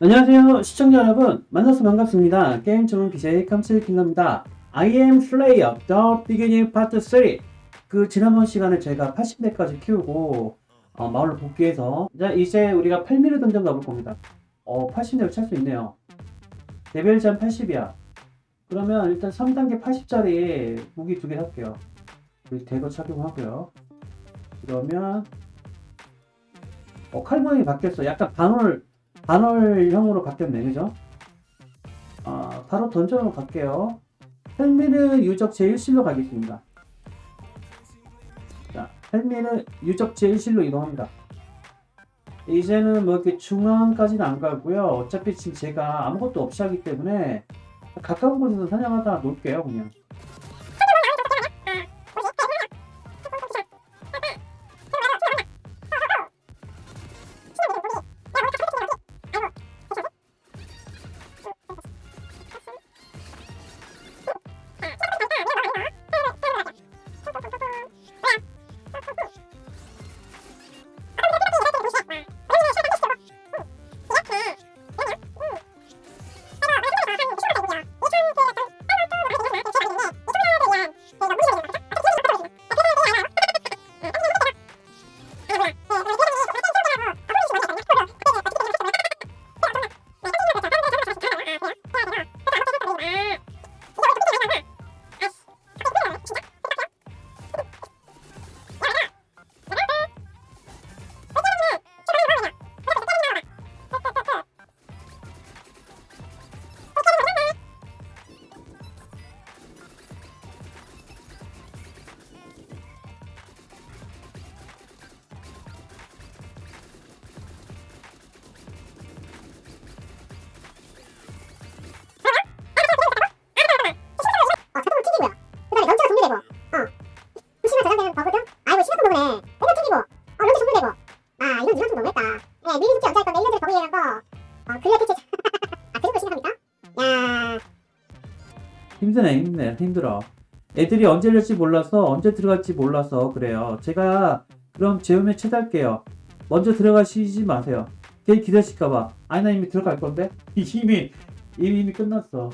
안녕하세요 시청자 여러분. 만나서 반갑습니다. 게임 전문 BJ 깜찍킬러입니다. I am Slayer The Beginning Part 3 그 지난번 시간에 제가 80대까지 키우고 어, 마을로 복귀해서 자 이제 우리가 8mm 던전 가볼 겁니다. 어 80대를 찰수 있네요. 레벨 잠 80이야. 그러면 일단 3단계 80짜리 무기 두 개 살게요. 우리 대거 착용하고요. 그러면 어, 칼 모양이 바뀌었어. 약간 반월 반월형으로 바뀌었네 그죠? 아, 바로 던전으로 갈게요. 헬미는 유적 제1실로 가겠습니다. 자, 헬미는 유적 제1실로 이동합니다. 이제는 뭐 이렇게 중앙까지는 안 가고요. 어차피 지금 제가 아무것도 없이 하기 때문에 가까운 곳에서 사냥하다 놀게요 그냥 이건 좀 너무했다. 예, 미리 숙제 언제 할 건데 1년 전에 버그이라는 거, 어, 그래야 대체, 아, 그 정도 심각합니까? 야, 힘드네 힘드네 힘들어. 애들이 언제 열지 몰라서 언제 들어갈지 몰라서 그래요. 제가 그럼 재우면 최대할게요. 먼저 들어가시지 마세요. 걔 기다리실까봐. 아니 나 이미 들어갈 건데? 이미 이미 끝났어